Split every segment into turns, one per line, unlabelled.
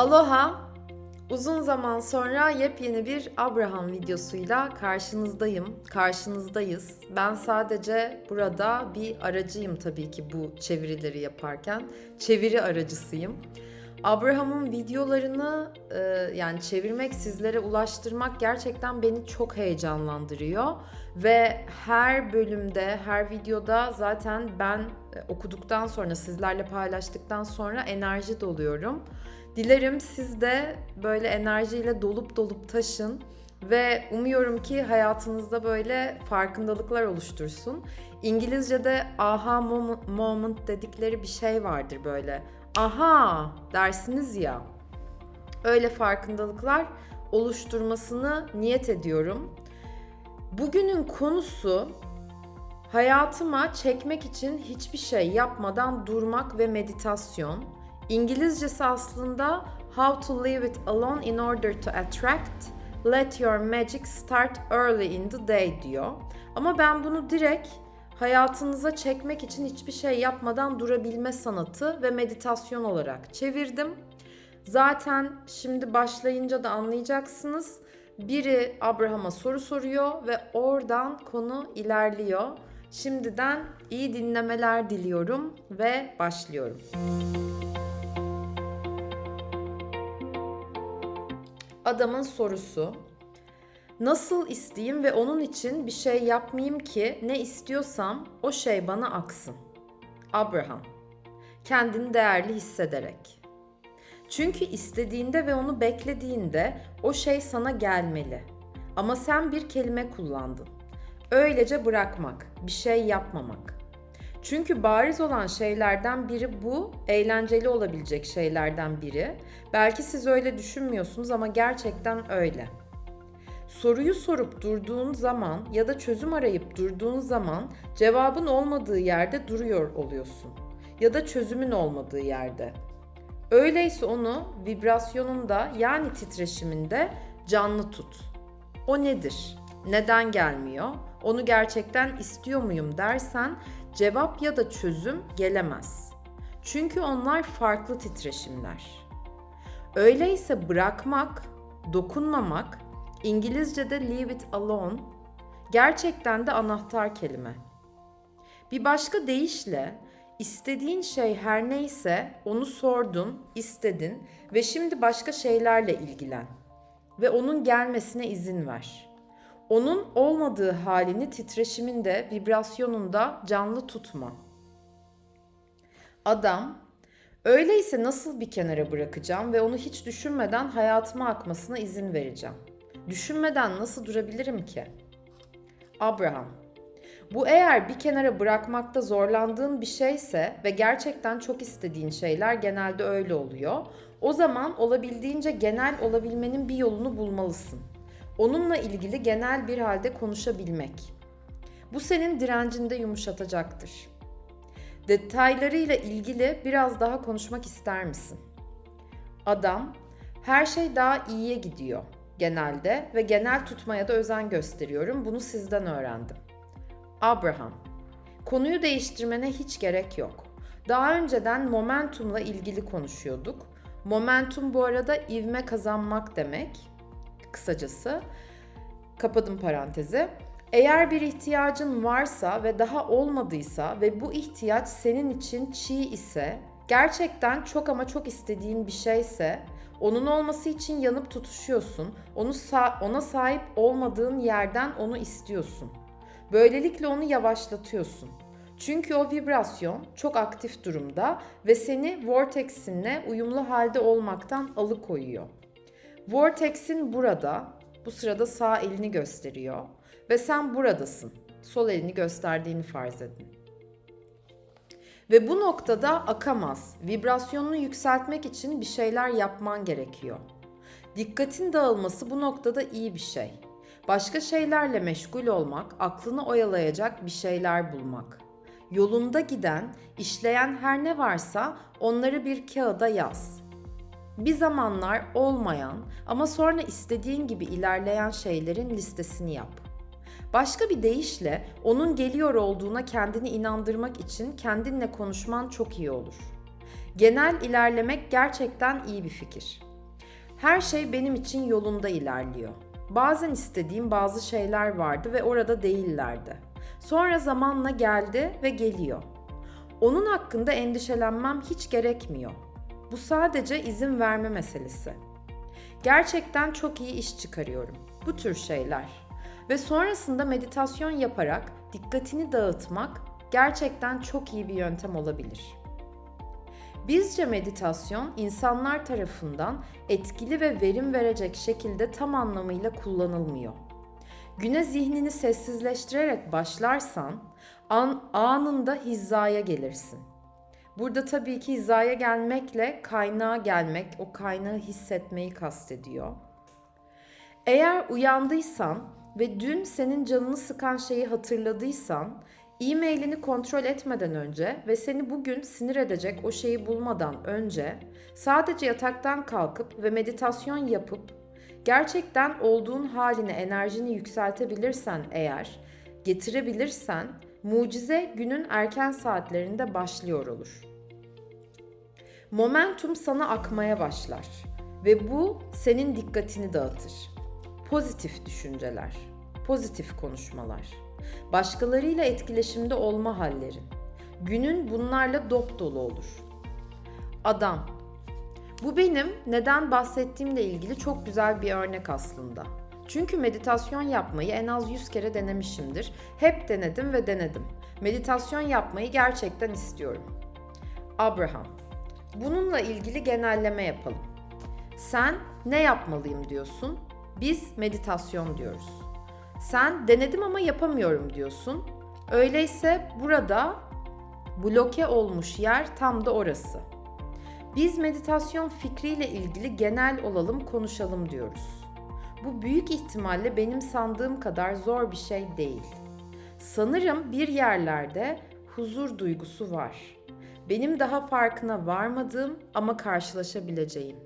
Aloha! Uzun zaman sonra yepyeni bir Abraham videosuyla karşınızdayım, karşınızdayız. Ben sadece burada bir aracıyım tabii ki bu çevirileri yaparken. Çeviri aracısıyım. Abraham'ın videolarını e, yani çevirmek, sizlere ulaştırmak gerçekten beni çok heyecanlandırıyor. Ve her bölümde, her videoda zaten ben e, okuduktan sonra, sizlerle paylaştıktan sonra enerji doluyorum. Dilerim siz de böyle enerjiyle dolup dolup taşın ve umuyorum ki hayatınızda böyle farkındalıklar oluştursun. İngilizce'de aha moment dedikleri bir şey vardır böyle. Aha dersiniz ya. Öyle farkındalıklar oluşturmasını niyet ediyorum. Bugünün konusu hayatıma çekmek için hiçbir şey yapmadan durmak ve meditasyon. İngilizcesi aslında How to Leave It Alone in Order to Attract Let Your Magic Start Early in the Day diyor. Ama ben bunu direkt hayatınıza çekmek için hiçbir şey yapmadan durabilme sanatı ve meditasyon olarak çevirdim. Zaten şimdi başlayınca da anlayacaksınız. Biri Abraham'a soru soruyor ve oradan konu ilerliyor. Şimdiden iyi dinlemeler diliyorum ve başlıyorum. Adamın sorusu Nasıl isteyeyim ve onun için bir şey yapmayayım ki ne istiyorsam o şey bana aksın. Abraham Kendini değerli hissederek Çünkü istediğinde ve onu beklediğinde o şey sana gelmeli. Ama sen bir kelime kullandın. Öylece bırakmak, bir şey yapmamak. Çünkü bariz olan şeylerden biri bu, eğlenceli olabilecek şeylerden biri. Belki siz öyle düşünmüyorsunuz ama gerçekten öyle. Soruyu sorup durduğun zaman ya da çözüm arayıp durduğun zaman cevabın olmadığı yerde duruyor oluyorsun ya da çözümün olmadığı yerde. Öyleyse onu vibrasyonunda yani titreşiminde canlı tut. O nedir? Neden gelmiyor? Onu gerçekten istiyor muyum dersen cevap ya da çözüm gelemez. Çünkü onlar farklı titreşimler. Öyleyse bırakmak, dokunmamak, İngilizce'de leave it alone gerçekten de anahtar kelime. Bir başka deyişle istediğin şey her neyse onu sordun, istedin ve şimdi başka şeylerle ilgilen ve onun gelmesine izin ver.'' Onun olmadığı halini titreşiminde, vibrasyonunda canlı tutma. Adam, öyleyse nasıl bir kenara bırakacağım ve onu hiç düşünmeden hayatıma akmasına izin vereceğim? Düşünmeden nasıl durabilirim ki? Abraham, bu eğer bir kenara bırakmakta zorlandığın bir şeyse ve gerçekten çok istediğin şeyler genelde öyle oluyor. O zaman olabildiğince genel olabilmenin bir yolunu bulmalısın. Onunla ilgili genel bir halde konuşabilmek. Bu senin direncinde yumuşatacaktır. Detaylarıyla ilgili biraz daha konuşmak ister misin? Adam, her şey daha iyiye gidiyor genelde ve genel tutmaya da özen gösteriyorum. Bunu sizden öğrendim. Abraham, konuyu değiştirmene hiç gerek yok. Daha önceden momentumla ilgili konuşuyorduk. Momentum bu arada ivme kazanmak demek kısacası. Kapadım parantezi. Eğer bir ihtiyacın varsa ve daha olmadıysa ve bu ihtiyaç senin için çiğ ise, gerçekten çok ama çok istediğin bir şeyse, onun olması için yanıp tutuşuyorsun. Onu sa- ona sahip olmadığın yerden onu istiyorsun. Böylelikle onu yavaşlatıyorsun. Çünkü o vibrasyon çok aktif durumda ve seni vortexinle uyumlu halde olmaktan alıkoyuyor. Vortex'in burada, bu sırada sağ elini gösteriyor ve sen buradasın. Sol elini gösterdiğini farz edin. Ve bu noktada akamaz. Vibrasyonunu yükseltmek için bir şeyler yapman gerekiyor. Dikkatin dağılması bu noktada iyi bir şey. Başka şeylerle meşgul olmak, aklını oyalayacak bir şeyler bulmak. Yolunda giden, işleyen her ne varsa onları bir kağıda yaz bir zamanlar olmayan ama sonra istediğin gibi ilerleyen şeylerin listesini yap. Başka bir deyişle onun geliyor olduğuna kendini inandırmak için kendinle konuşman çok iyi olur. Genel ilerlemek gerçekten iyi bir fikir. Her şey benim için yolunda ilerliyor. Bazen istediğim bazı şeyler vardı ve orada değillerdi. Sonra zamanla geldi ve geliyor. Onun hakkında endişelenmem hiç gerekmiyor. Bu sadece izin verme meselesi. Gerçekten çok iyi iş çıkarıyorum. Bu tür şeyler. Ve sonrasında meditasyon yaparak dikkatini dağıtmak gerçekten çok iyi bir yöntem olabilir. Bizce meditasyon insanlar tarafından etkili ve verim verecek şekilde tam anlamıyla kullanılmıyor. Güne zihnini sessizleştirerek başlarsan an, anında hizaya gelirsin. Burada tabii ki hizaya gelmekle kaynağa gelmek, o kaynağı hissetmeyi kastediyor. Eğer uyandıysan ve dün senin canını sıkan şeyi hatırladıysan, e-mailini kontrol etmeden önce ve seni bugün sinir edecek o şeyi bulmadan önce sadece yataktan kalkıp ve meditasyon yapıp gerçekten olduğun haline enerjini yükseltebilirsen eğer, getirebilirsen mucize günün erken saatlerinde başlıyor olur. Momentum sana akmaya başlar ve bu senin dikkatini dağıtır. Pozitif düşünceler, pozitif konuşmalar, başkalarıyla etkileşimde olma hallerin. Günün bunlarla dop dolu olur. Adam. Bu benim neden bahsettiğimle ilgili çok güzel bir örnek aslında. Çünkü meditasyon yapmayı en az 100 kere denemişimdir. Hep denedim ve denedim. Meditasyon yapmayı gerçekten istiyorum. Abraham. Bununla ilgili genelleme yapalım. Sen ne yapmalıyım diyorsun? Biz meditasyon diyoruz. Sen denedim ama yapamıyorum diyorsun. Öyleyse burada bloke olmuş yer tam da orası. Biz meditasyon fikriyle ilgili genel olalım, konuşalım diyoruz. Bu büyük ihtimalle benim sandığım kadar zor bir şey değil. Sanırım bir yerlerde huzur duygusu var. Benim daha farkına varmadığım ama karşılaşabileceğim.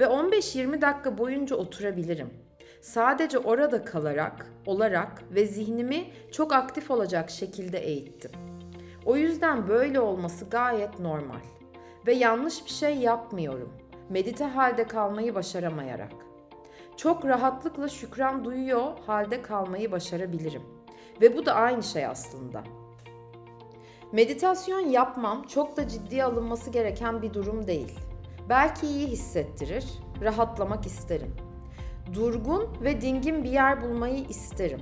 Ve 15-20 dakika boyunca oturabilirim. Sadece orada kalarak, olarak ve zihnimi çok aktif olacak şekilde eğittim. O yüzden böyle olması gayet normal. Ve yanlış bir şey yapmıyorum. Medite halde kalmayı başaramayarak. Çok rahatlıkla şükran duyuyor halde kalmayı başarabilirim. Ve bu da aynı şey aslında. Meditasyon yapmam çok da ciddiye alınması gereken bir durum değil. Belki iyi hissettirir, rahatlamak isterim. Durgun ve dingin bir yer bulmayı isterim.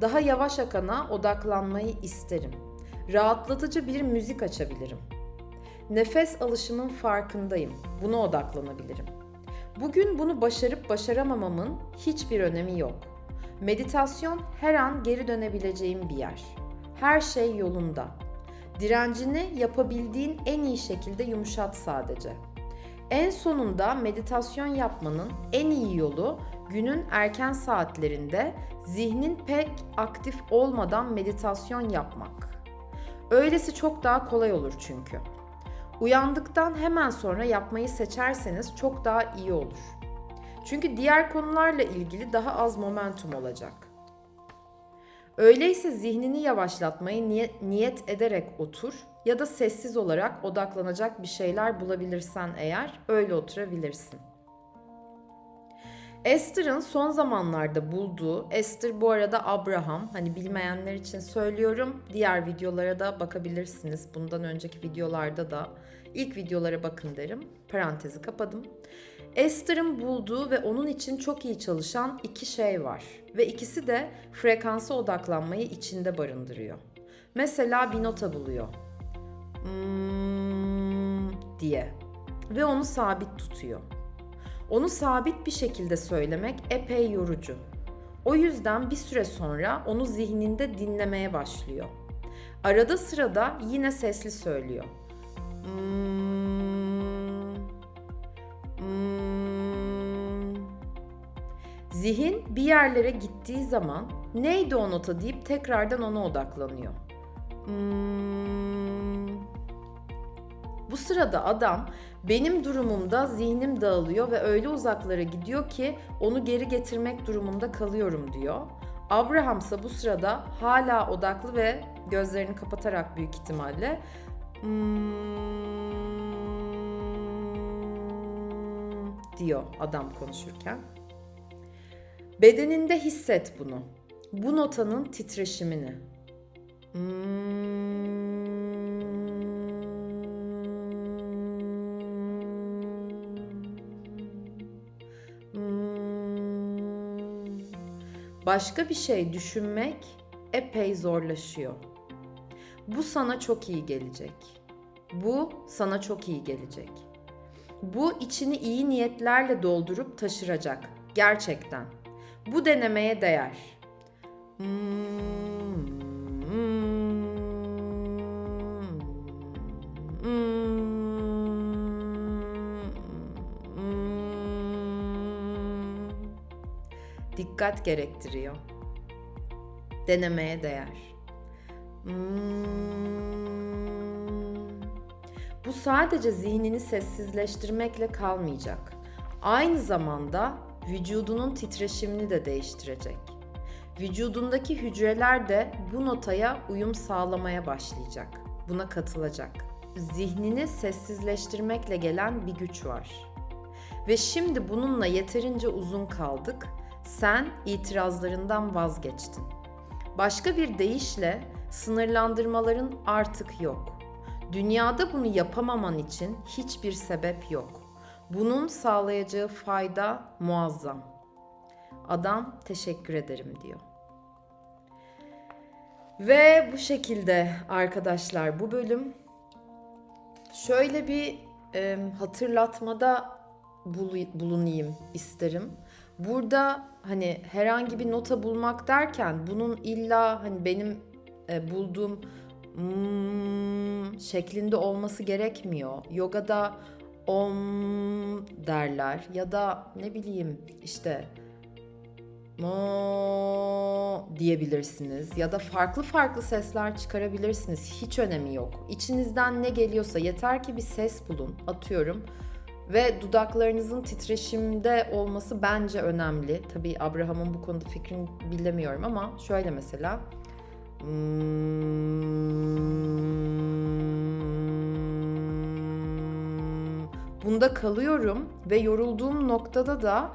Daha yavaş akana odaklanmayı isterim. Rahatlatıcı bir müzik açabilirim. Nefes alışımın farkındayım. Buna odaklanabilirim. Bugün bunu başarıp başaramamamın hiçbir önemi yok. Meditasyon her an geri dönebileceğim bir yer. Her şey yolunda. Direncini yapabildiğin en iyi şekilde yumuşat sadece. En sonunda meditasyon yapmanın en iyi yolu günün erken saatlerinde zihnin pek aktif olmadan meditasyon yapmak. Öylesi çok daha kolay olur çünkü. Uyandıktan hemen sonra yapmayı seçerseniz çok daha iyi olur. Çünkü diğer konularla ilgili daha az momentum olacak. Öyleyse zihnini yavaşlatmayı niyet, ederek otur ya da sessiz olarak odaklanacak bir şeyler bulabilirsen eğer öyle oturabilirsin. Esther'ın son zamanlarda bulduğu, Esther bu arada Abraham, hani bilmeyenler için söylüyorum. Diğer videolara da bakabilirsiniz. Bundan önceki videolarda da ilk videolara bakın derim. Parantezi kapadım. Esther'ın bulduğu ve onun için çok iyi çalışan iki şey var. Ve ikisi de frekansa odaklanmayı içinde barındırıyor. Mesela bir nota buluyor. Hmm, diye. Ve onu sabit tutuyor. Onu sabit bir şekilde söylemek epey yorucu. O yüzden bir süre sonra onu zihninde dinlemeye başlıyor. Arada sırada yine sesli söylüyor. Hmm, hmm. Zihin bir yerlere gittiği zaman neydi o nota deyip tekrardan ona odaklanıyor. Hmm. Bu sırada adam benim durumumda zihnim dağılıyor ve öyle uzaklara gidiyor ki onu geri getirmek durumunda kalıyorum diyor. Abraham ise bu sırada hala odaklı ve gözlerini kapatarak büyük ihtimalle hmm, diyor adam konuşurken. Bedeninde hisset bunu. Bu notanın titreşimini. Başka bir şey düşünmek epey zorlaşıyor. Bu sana çok iyi gelecek. Bu sana çok iyi gelecek. Bu içini iyi niyetlerle doldurup taşıracak. Gerçekten. Bu denemeye değer. Dikkat gerektiriyor. Denemeye değer. Bu sadece zihnini sessizleştirmekle kalmayacak. Aynı zamanda vücudunun titreşimini de değiştirecek. Vücudundaki hücreler de bu notaya uyum sağlamaya başlayacak. Buna katılacak. Zihnini sessizleştirmekle gelen bir güç var. Ve şimdi bununla yeterince uzun kaldık. Sen itirazlarından vazgeçtin. Başka bir deyişle sınırlandırmaların artık yok. Dünyada bunu yapamaman için hiçbir sebep yok. Bunun sağlayacağı fayda muazzam. Adam teşekkür ederim diyor. Ve bu şekilde arkadaşlar bu bölüm şöyle bir e, hatırlatmada bulunayım isterim. Burada hani herhangi bir nota bulmak derken bunun illa hani benim e, bulduğum mm, şeklinde olması gerekmiyor. Yogada om derler ya da ne bileyim işte mo diyebilirsiniz ya da farklı farklı sesler çıkarabilirsiniz. Hiç önemi yok. İçinizden ne geliyorsa yeter ki bir ses bulun. Atıyorum ve dudaklarınızın titreşimde olması bence önemli. Tabii Abraham'ın bu konuda fikrini bilemiyorum ama şöyle mesela Bunda kalıyorum ve yorulduğum noktada da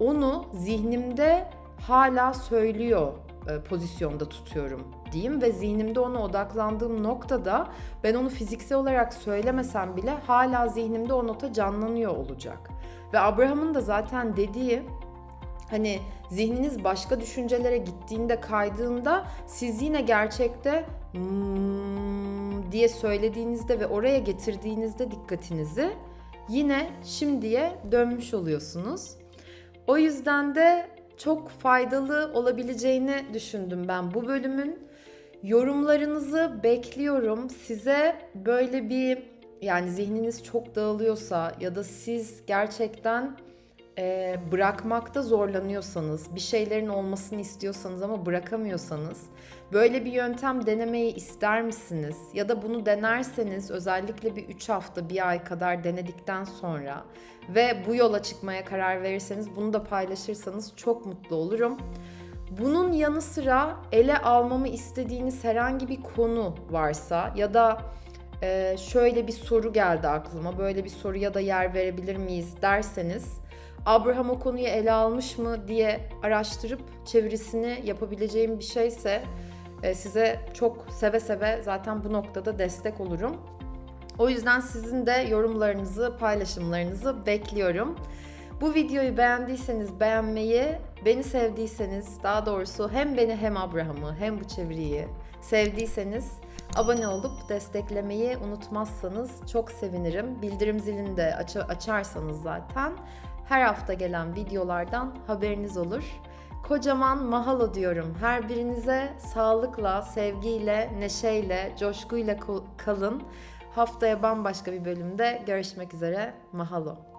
onu zihnimde hala söylüyor e, pozisyonda tutuyorum diyeyim ve zihnimde ona odaklandığım noktada ben onu fiziksel olarak söylemesem bile hala zihnimde o nota canlanıyor olacak. Ve Abraham'ın da zaten dediği hani zihniniz başka düşüncelere gittiğinde kaydığında siz yine gerçekte hmm diye söylediğinizde ve oraya getirdiğinizde dikkatinizi yine şimdiye dönmüş oluyorsunuz. O yüzden de çok faydalı olabileceğini düşündüm ben bu bölümün. Yorumlarınızı bekliyorum. Size böyle bir yani zihniniz çok dağılıyorsa ya da siz gerçekten e, bırakmakta zorlanıyorsanız, bir şeylerin olmasını istiyorsanız ama bırakamıyorsanız böyle bir yöntem denemeyi ister misiniz? Ya da bunu denerseniz özellikle bir 3 hafta, bir ay kadar denedikten sonra ve bu yola çıkmaya karar verirseniz bunu da paylaşırsanız çok mutlu olurum. Bunun yanı sıra ele almamı istediğiniz herhangi bir konu varsa ya da e, şöyle bir soru geldi aklıma, böyle bir soruya da yer verebilir miyiz derseniz Abraham o konuyu ele almış mı diye araştırıp çevirisini yapabileceğim bir şeyse e, size çok seve seve zaten bu noktada destek olurum. O yüzden sizin de yorumlarınızı, paylaşımlarınızı bekliyorum. Bu videoyu beğendiyseniz beğenmeyi, beni sevdiyseniz daha doğrusu hem beni hem Abraham'ı hem bu çeviriyi sevdiyseniz abone olup desteklemeyi unutmazsanız çok sevinirim. Bildirim zilini de aç açarsanız zaten her hafta gelen videolardan haberiniz olur. Kocaman mahalo diyorum. Her birinize sağlıkla, sevgiyle, neşeyle, coşkuyla kalın. Haftaya bambaşka bir bölümde görüşmek üzere. Mahalo.